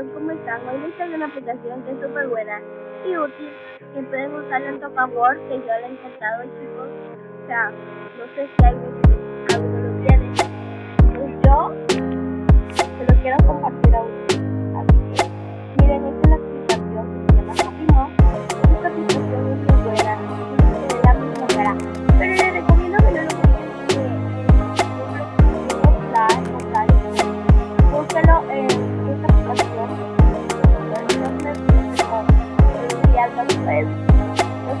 chicos, ¿cómo están? Hoy les traigo una aplicación que es súper buena y útil que pueden usar en Tocaword, que yo la he intentado chicos. O sea, no sé si hay alguno lo tiene. Pues yo se lo quiero compartir a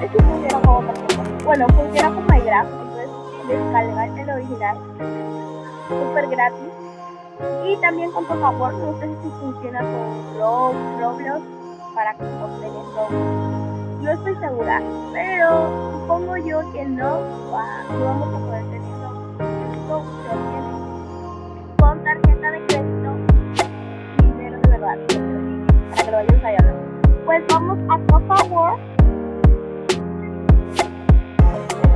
funciona como Bueno, funciona como MyGraph, entonces descargar el original, súper gratis. Y también con favor, no sé si funciona con Roblox para obtener esto. No estoy segura, pero supongo yo que no, no vamos a poder se con tarjeta de crédito dinero de verdad, para que lo vayan a Pues vamos a Copa World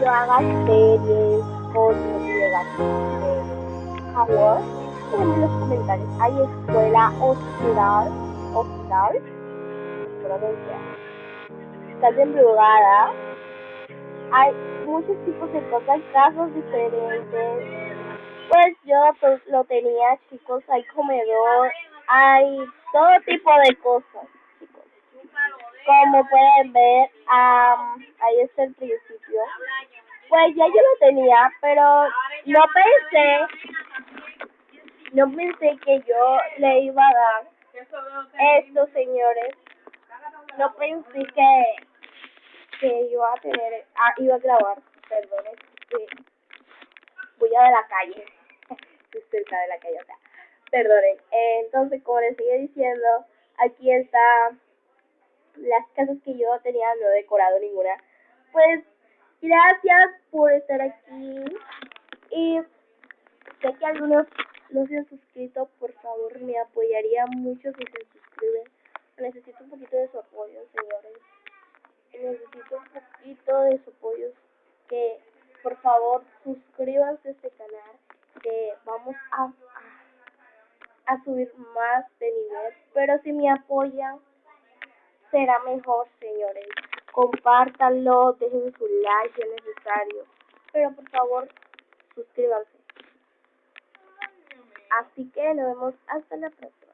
quieren que yo haga series, fotos, de Howard, en los comentarios. Hay escuela hospital, hospital, pronuncia. Está embrujada. Hay muchos tipos de cosas, casos diferentes. Pues yo pues, lo tenía, chicos. Hay comedor, hay todo tipo de cosas, chicos. Como pueden ver, ahí está el principio. Pues ya yo lo tenía, pero no pensé, no pensé que yo le iba a dar esto, señores. No pensé que, que iba a tener, ah, iba a grabar, perdón, voy a de la calle, estoy cerca de la calle, o sea, perdonen. entonces, como les sigue diciendo, aquí está las casas que yo tenía, no he decorado ninguna. Pues Gracias por estar aquí. Y sé que algunos no se han suscrito, por favor, me apoyaría mucho si se suscriben. Necesito un poquito de su apoyo, señores. Necesito un poquito de su apoyo. Que, por favor, suscríbanse a este canal. Que vamos a, a, a subir más de nivel. Pero si me apoyan, será mejor, señores compártanlo, dejen su like si es necesario. Pero por favor, suscríbanse. Así que nos vemos hasta la próxima.